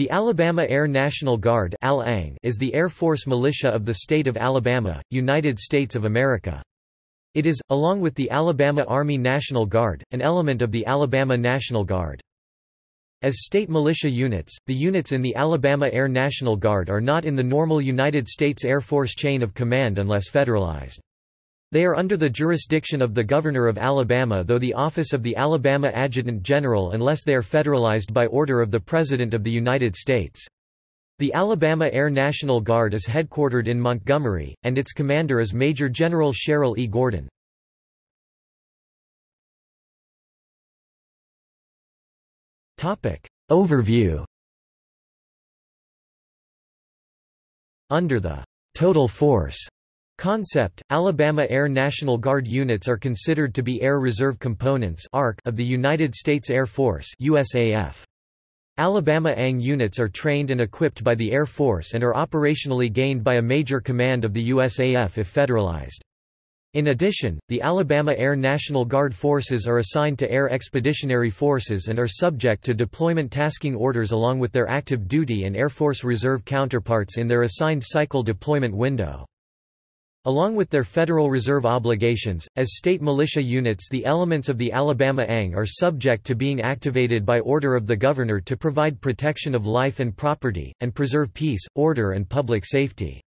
The Alabama Air National Guard is the Air Force militia of the state of Alabama, United States of America. It is, along with the Alabama Army National Guard, an element of the Alabama National Guard. As state militia units, the units in the Alabama Air National Guard are not in the normal United States Air Force chain of command unless federalized. They are under the jurisdiction of the Governor of Alabama though the office of the Alabama Adjutant General unless they are federalized by order of the President of the United States. The Alabama Air National Guard is headquartered in Montgomery, and its commander is Major General Sheryl E. Gordon. Overview Under the «total force» Concept, Alabama Air National Guard units are considered to be Air Reserve Components of the United States Air Force USAF. Alabama ANG units are trained and equipped by the Air Force and are operationally gained by a major command of the USAF if federalized. In addition, the Alabama Air National Guard forces are assigned to Air Expeditionary Forces and are subject to deployment tasking orders along with their active duty and Air Force Reserve counterparts in their assigned cycle deployment window. Along with their Federal Reserve obligations, as state militia units the elements of the Alabama ANG are subject to being activated by order of the Governor to provide protection of life and property, and preserve peace, order and public safety.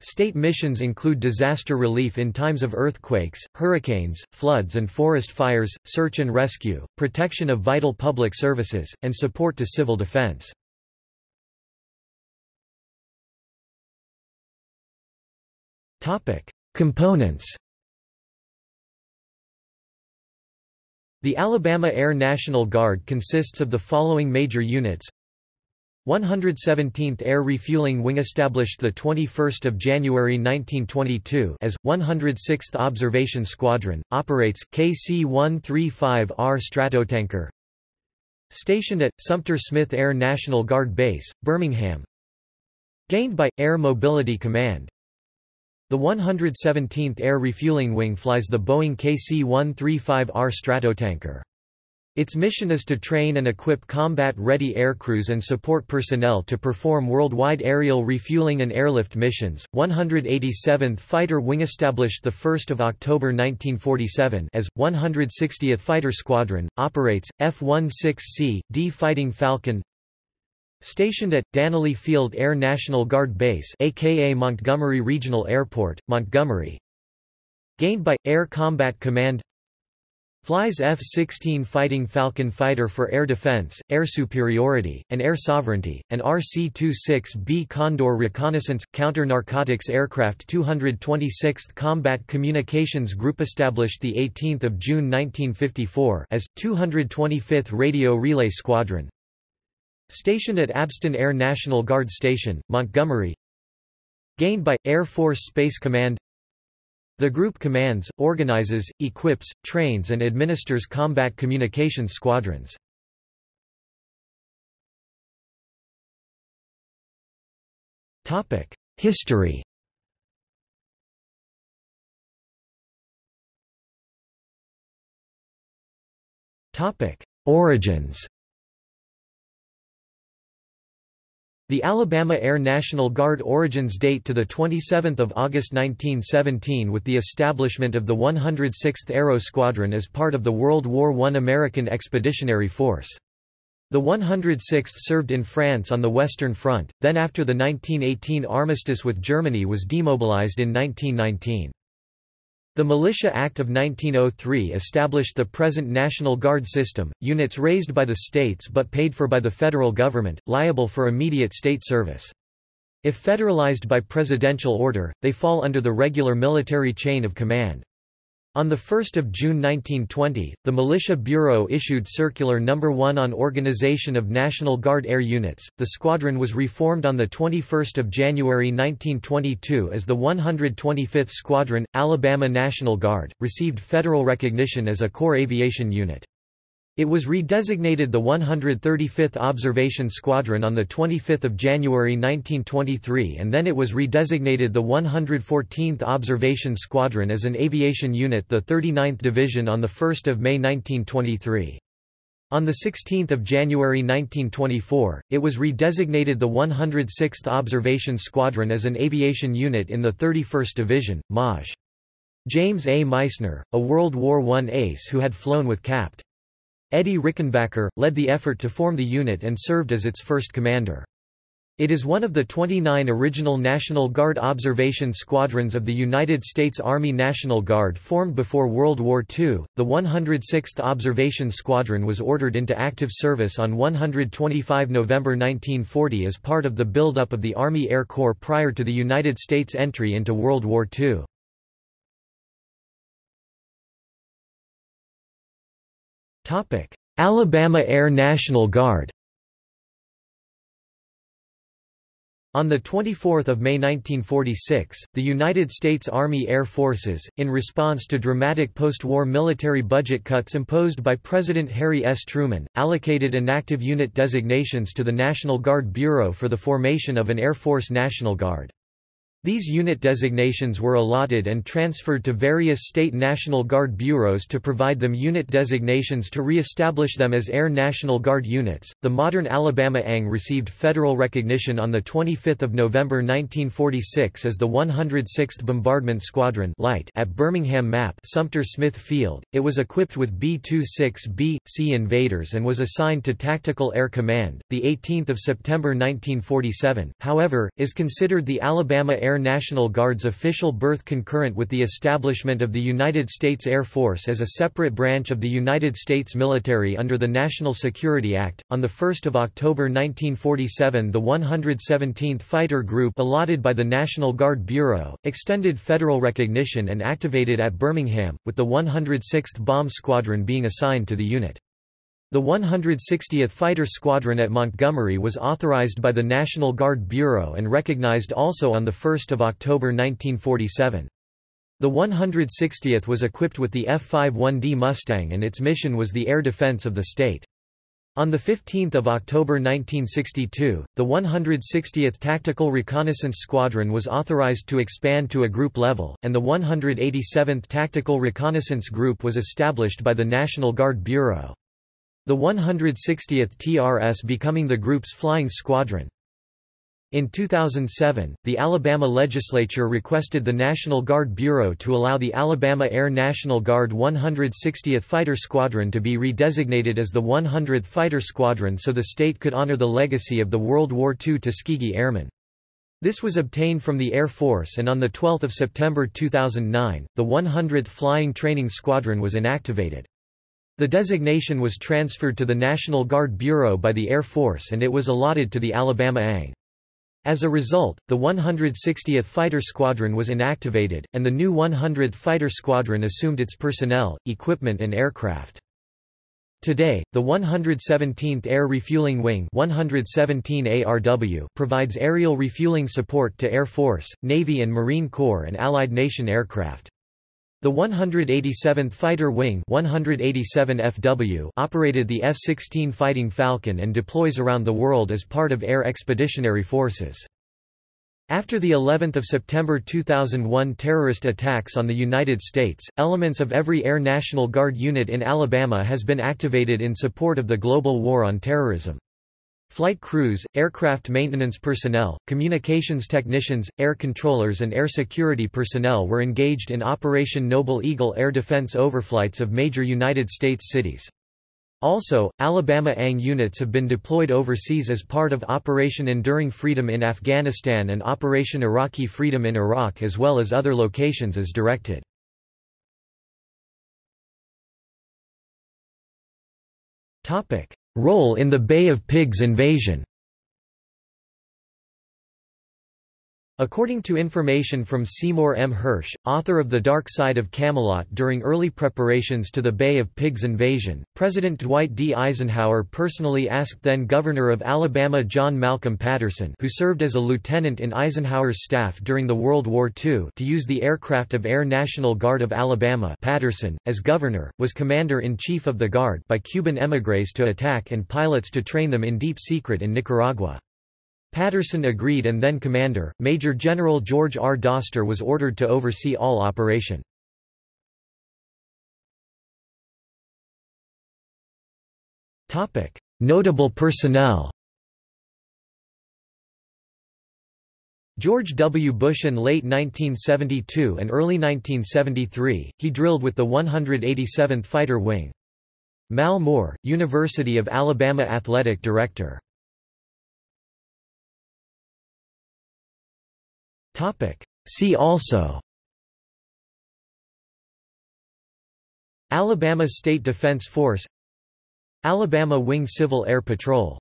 State missions include disaster relief in times of earthquakes, hurricanes, floods and forest fires, search and rescue, protection of vital public services, and support to civil defense. Topic: Components. The Alabama Air National Guard consists of the following major units. 117th Air Refueling Wing established the 21st of January 1922 as 106th Observation Squadron operates KC-135R Stratotanker. Stationed at Sumter Smith Air National Guard Base, Birmingham. Gained by Air Mobility Command the 117th Air Refueling Wing flies the Boeing KC-135R Stratotanker. Its mission is to train and equip combat-ready aircrews and support personnel to perform worldwide aerial refueling and airlift missions. 187th Fighter Wing established the 1st of October 1947 as 160th Fighter Squadron operates F-16C D Fighting Falcon Stationed at Dannelly Field Air National Guard Base aka Montgomery Regional Airport, Montgomery. Gained by, Air Combat Command. Flies F-16 Fighting Falcon fighter for air defense, air superiority, and air sovereignty, and RC-26B Condor reconnaissance, counter-narcotics aircraft 226th Combat Communications Group established 18 June 1954 as, 225th Radio Relay Squadron, Stationed at Abston Air National Guard Station, Montgomery. Gained by, Air Force Space Command. The group commands, organizes, equips, trains and administers combat communications squadrons. History. Origins The Alabama Air National Guard origins date to 27 August 1917 with the establishment of the 106th Aero Squadron as part of the World War I American Expeditionary Force. The 106th served in France on the Western Front, then after the 1918 armistice with Germany was demobilized in 1919. The Militia Act of 1903 established the present National Guard system, units raised by the states but paid for by the federal government, liable for immediate state service. If federalized by presidential order, they fall under the regular military chain of command. On 1 June 1920, the Militia Bureau issued Circular No. 1 on Organization of National Guard Air Units. The squadron was reformed on 21 January 1922 as the 125th Squadron, Alabama National Guard, received federal recognition as a Corps Aviation Unit. It was redesignated the 135th Observation Squadron on 25 January 1923 and then it was redesignated the 114th Observation Squadron as an aviation unit the 39th Division on 1 May 1923. On 16 January 1924, it was redesignated the 106th Observation Squadron as an aviation unit in the 31st Division, Maj. James A. Meissner, a World War I ace who had flown with Capt. Eddie Rickenbacker, led the effort to form the unit and served as its first commander. It is one of the 29 original National Guard observation squadrons of the United States Army National Guard formed before World War II. The 106th Observation Squadron was ordered into active service on 125 November 1940 as part of the buildup of the Army Air Corps prior to the United States entry into World War II. Alabama Air National Guard On 24 May 1946, the United States Army Air Forces, in response to dramatic post-war military budget cuts imposed by President Harry S. Truman, allocated inactive unit designations to the National Guard Bureau for the formation of an Air Force National Guard. These unit designations were allotted and transferred to various state National Guard bureaus to provide them unit designations to re-establish them as Air National Guard units. The modern Alabama ANG received federal recognition on the 25th of November 1946 as the 106th Bombardment Squadron (Light) at Birmingham Map Sumter Smith Field. It was equipped with B-26B C Invaders and was assigned to Tactical Air Command. The 18th of September 1947, however, is considered the Alabama Air National Guard's official birth concurrent with the establishment of the United States Air Force as a separate branch of the United States military under the National Security Act. On 1 October 1947 the 117th Fighter Group allotted by the National Guard Bureau, extended federal recognition and activated at Birmingham, with the 106th Bomb Squadron being assigned to the unit. The 160th Fighter Squadron at Montgomery was authorized by the National Guard Bureau and recognized also on 1 October 1947. The 160th was equipped with the F-51D Mustang and its mission was the air defense of the state. On 15 October 1962, the 160th Tactical Reconnaissance Squadron was authorized to expand to a group level, and the 187th Tactical Reconnaissance Group was established by the National Guard Bureau. The 160th TRS becoming the group's flying squadron. In 2007, the Alabama legislature requested the National Guard Bureau to allow the Alabama Air National Guard 160th Fighter Squadron to be redesignated as the 100th Fighter Squadron so the state could honor the legacy of the World War II Tuskegee Airmen. This was obtained from the Air Force and on 12 September 2009, the 100th Flying Training Squadron was inactivated. The designation was transferred to the National Guard Bureau by the Air Force and it was allotted to the Alabama ANG. As a result, the 160th Fighter Squadron was inactivated, and the new 100th Fighter Squadron assumed its personnel, equipment and aircraft. Today, the 117th Air Refueling Wing 117 ARW provides aerial refueling support to Air Force, Navy and Marine Corps and Allied nation aircraft. The 187th Fighter Wing 187 FW operated the F-16 Fighting Falcon and deploys around the world as part of Air Expeditionary Forces. After the 11th of September 2001 terrorist attacks on the United States, elements of every Air National Guard unit in Alabama has been activated in support of the global war on terrorism. Flight crews, aircraft maintenance personnel, communications technicians, air controllers and air security personnel were engaged in Operation Noble Eagle air defense overflights of major United States cities. Also, Alabama ANG units have been deployed overseas as part of Operation Enduring Freedom in Afghanistan and Operation Iraqi Freedom in Iraq as well as other locations as directed. Role in the Bay of Pigs invasion According to information from Seymour M. Hersh, author of The Dark Side of Camelot during early preparations to the Bay of Pigs invasion, President Dwight D. Eisenhower personally asked then-Governor of Alabama John Malcolm Patterson who served as a lieutenant in Eisenhower's staff during the World War II to use the aircraft of Air National Guard of Alabama Patterson, as governor, was commander-in-chief of the Guard by Cuban émigrés to attack and pilots to train them in deep secret in Nicaragua. Patterson agreed and then Commander, Major General George R. Doster was ordered to oversee all operation. Notable personnel George W. Bush in late 1972 and early 1973, he drilled with the 187th Fighter Wing. Mal Moore, University of Alabama Athletic Director See also. Alabama State Defense Force. Alabama Wing Civil Air Patrol